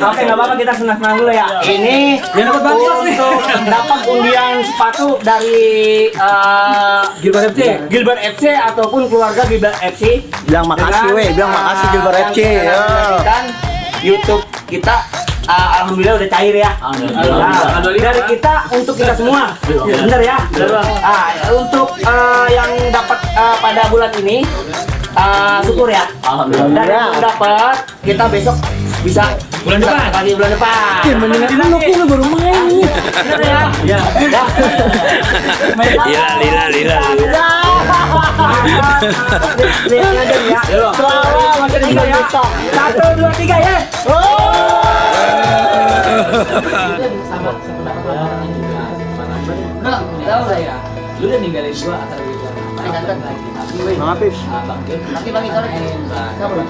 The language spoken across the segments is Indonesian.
Oke nggak apa-apa kita senang-senang dulu ya. Ini untuk dapat undian sepatu dari eh, Gilbert FC. Gilbert FC ataupun keluarga Gilbert FC. Bilang makasih, weh. Bilang makasih, Gilbert FC. Ya. YouTube kita eh, alhamdulillah udah cair ya. Nah, dari kita untuk kita semua. Bener ya? Ah, untuk eh, yang dapat eh, pada bulan ini eh, syukur ya. Alhamdulillah. Dan yang dapat kita besok bisa bulan depan lagi bulan depan. Lu lu baru main. Ya? Ya. Lila, lila, lila. Lihat aja ya. Selamat tiga ya. Satu dua tiga ya. Enggak, tahu lah ya. Lu udah ninggalin gua gitu. abang Gil, bang lagi. Kamu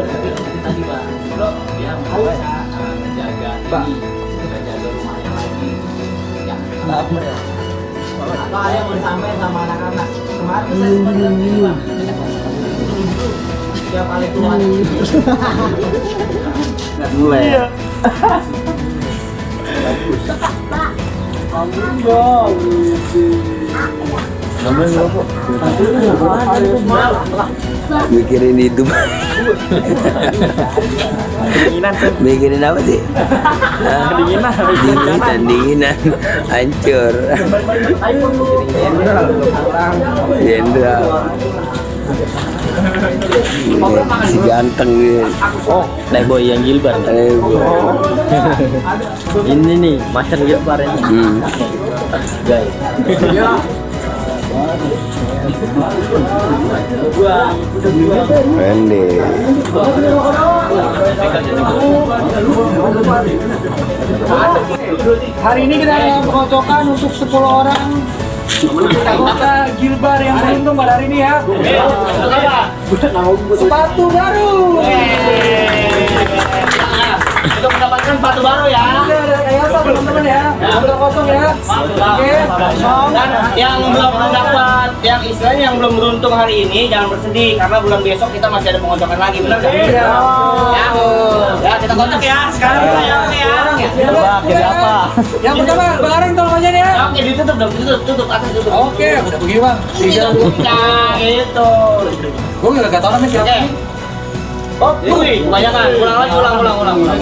tapi tadi bang. Bro, dia mau bisa uh, menjaga ini, menjaga rumahnya lagi. Ya, apa ya? Apa ada yang mau disampaikan sama anak-anak? Kemarin saya sempat bilang gini bang. Dia paling tua. Mulai. Mikirin hidup. Mikirin apa sih? Dinginan, dinginan, dinginan, hancur. Jenderal. Si ganteng nih. Oh, Playboy yang Gilbert. Gua. Ini nih, Master Gilbert ini. Hmm. Guys. Pendek. Hari ini kita ada pengocokan untuk 10 orang anggota Gilbar yang beruntung pada hari ini ya. Sepatu baru. Untuk mendapatkan sepatu baru ya. Apa teman-teman ya? Udah kosong ya. Oke. Dan yang belum mendapat, yang istilahnya yang belum beruntung hari ini jangan bersedih karena bulan besok kita masih ada pengocokan lagi, benar kan? Iya. Ya, ya kita kocok ya. Sekarang kita ya, oke ya. Jadi apa? Yang pertama, Bang Areng tolong aja nih ya. Oke, ditutup dong, tutup, tutup atas tutup. Oke, udah begini bang. Tiga. Nah, itu. Gue nggak gak tau namanya siapa. Oh, wih, kebanyakan. Ulang lagi, ulang, ulang, ulang, ulang.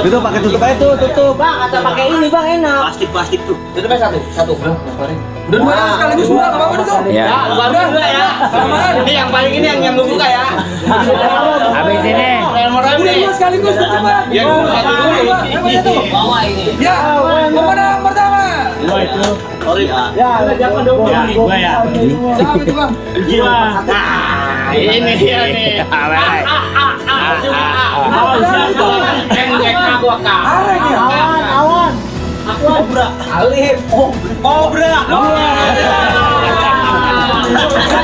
Tutup pakai tutup aja tuh, tutup. Bang, kata pakai ini bang enak. Plastik plastik tuh. Tutupnya satu, satu. Udah dua yang sekaligus dua, apa-apa tuh. Ya. Ya, baru dua ya. Ini yang paling ini yang yang gue buka ya. Habis ini. Udah dua sekaligus tuh coba. Ya, satu dulu. Bawa ini. Ya, pemenang pertama. Ya, jangan dong. Gua ya. Siapa itu bang? Gila. Nah, ini dia nih. Awan ya. awan. Aku Cobra. Alif. Oh, Cobra.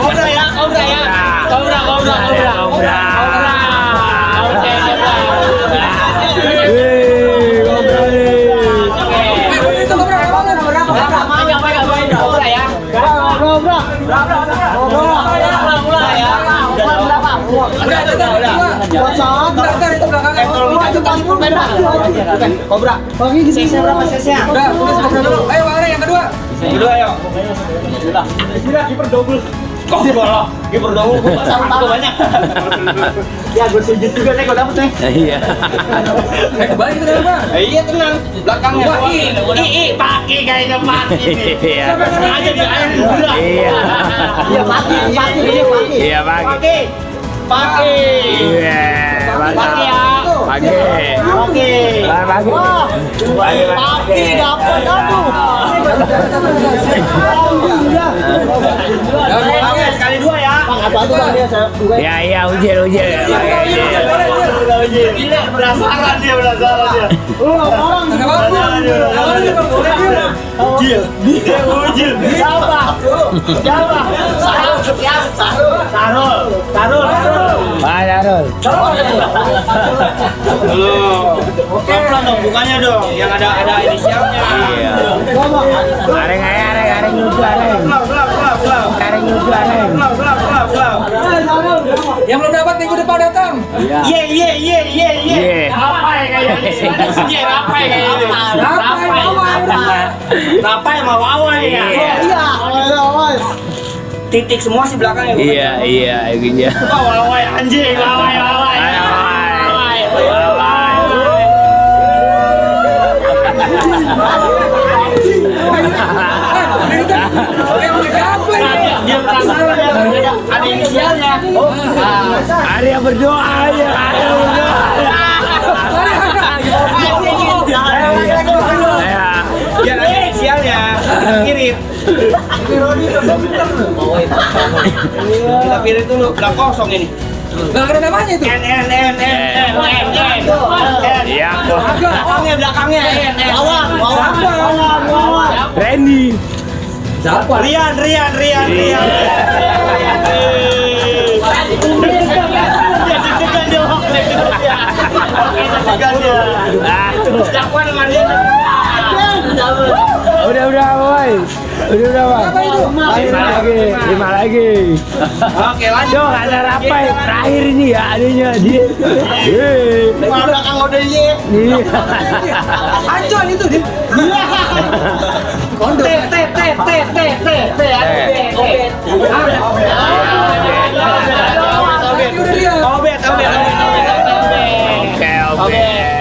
Cobra ya, Cobra ya. Cobra, Cobra, Cobra. Kobra. Sesnya berapa sesnya? Udah, udah sebelah dulu. Ayo Bang yang kedua. Kedua ayo. Bismillah, kiper double. Kok bola? Kiper double gua pasang banyak. ya, gue sujud juga nih, gue dapet nih. Iya. Eh, kembali kita Bang. Eh, iya tenang. Belakangnya Wah, gua. i, i, i, paki kayaknya paki nih. Iya. Sengaja di air gula. Iya. Iya, paki, paki, iya, paki. Iya, pagi. Paki. Paki. Iya. Paki. Pagi. Paki. Pagi. Pagi. Paki dapet kamu. Oke, sekali dua ya. Ya, iya, ujian, ujian. Gila, penasaran dia, penasaran dia. Ada Bang. Yang mana nih Bang? Udah, dia. Ujil, dia? Siapa? Sarul, siapa? Sarul, Sarul, Sarul, Sarul. Pak Darul. Oke, pelan dong, bukannya dong, yang ada ada inisialnya. Iya. Areng, areng, areng, areng areng. Pelan, pelan, pelan, Yang belum dapat minggu depan datang. Ye ye ye ye ye. Apa ya kayaknya? Ye apa ya kayaknya? Rapai, rapai. Apa ya mau awal ya? Iya, awal. Titik semua sih belakangnya. Iya, iya, gini. Awal anjing, awal awal. Ya ada inisialnya ya. Arya berdoa ya Arya berdoa ya ada inisialnya kirim kita pilih dulu lah kosong ini Gak ada namanya itu. N N N N N N N. Belakangnya belakangnya N N. N N N N. Randy. Siapa? Rian, Rian, Rian, Rian. Udah, udah, boy. Udah, udah, bang. Lima lagi, lima lagi. Oke, lanjut. Ada rapai terakhir ini ya adanya dia. Hei. belakang udah ye. Nih. Ancol itu dia. T Oke, oke, oke.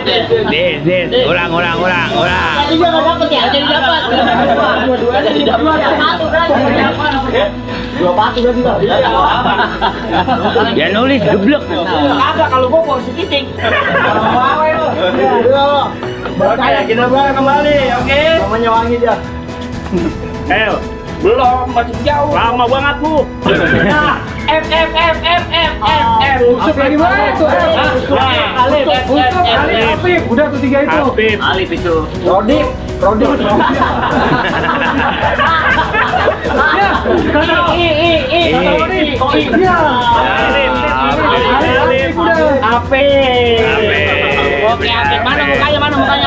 Dit, ulang, ulang, ulang, ulang. Tadi dia nggak dapet ya, jadi dapat. Dua-dua jadi dapat. Satu kan, jadi dapat. Dua patu berarti tuh. Ya nulis geblek. Kagak kalau gua posisi titik. Oke, kita bareng kembali, oke? Namanya wangi dia. Ayo. Belum, masih jauh. Lama banget lu. Nah, F F F F F F F. Usuk lagi mana itu? Alif, F F Usuk, F Ali, F. Afif. Udah tuh tiga itu. Afif. Alif itu. Rodi, Rodi. Ya, I I I. I. Rodi. I. Iya. Alif, Alif, Alif. Ape. Ape. Oke, Ape. Mana mukanya? Mana mukanya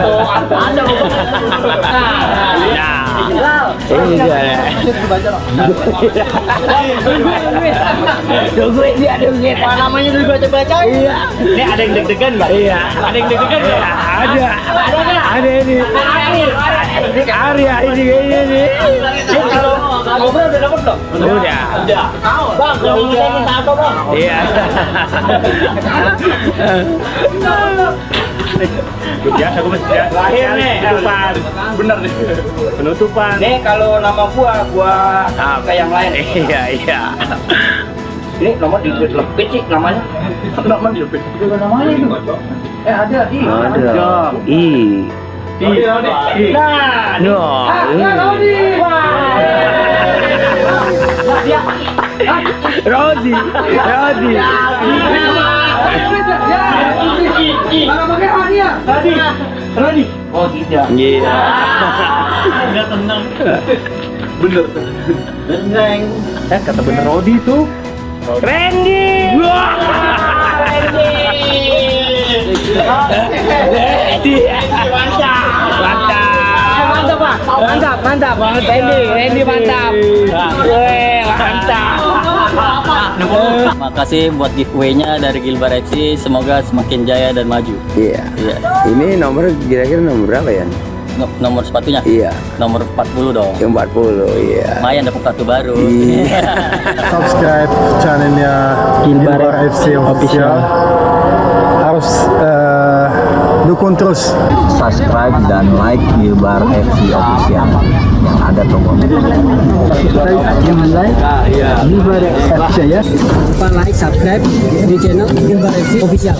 semua. Ada Nah, ini dia. Tungguin dia, tungguin. Apa namanya dulu baca-baca? Iya. Ini ada yang deg-degan nggak? Iya. Ada yang deg-degan nggak? Ada. Ada ini. Arya ini nih. Ini kalau ngobrol udah dapet belum? Udah. Udah. Bang, saya minta apa bang? Iya. Biasa gue mesti Terakhir nih. penutupan. Bener nih. Penutupan. Nih kalau nama gua, gua Apa? ke yang lain. Iya, iya. Ini nomor dilepit sih namanya. Nomor dilepit. Juga namanya itu. Eh ada, ih. Ada. I. Nah, No. Ah, ya, Rodi. Rodi. Rodi. Ya. Oh tidak. Iya. Enggak tenang. Bener. Eh kata bener Rodi tuh. Randy. Wah. Randy. Mantap. Mantap. mantap Pak. Mantap, mantap. Randy, Randy mantap. Mantap. Makasih buat giveaway-nya dari Gilbar FC. Semoga semakin jaya dan maju. Iya. Iya. Ini nomor kira-kira nomor berapa ya? No- nomor sepatunya? Iya. Nomor 40 dong. Yang 40, iya. Lumayan dapat kartu baru. Iya. subscribe channelnya Gilbar FC official harus eh, dukung terus Subscribe dan like Gilbar FC official yang ada tombolnya. Lupa like, subscribe di channel Gilbar FC Official.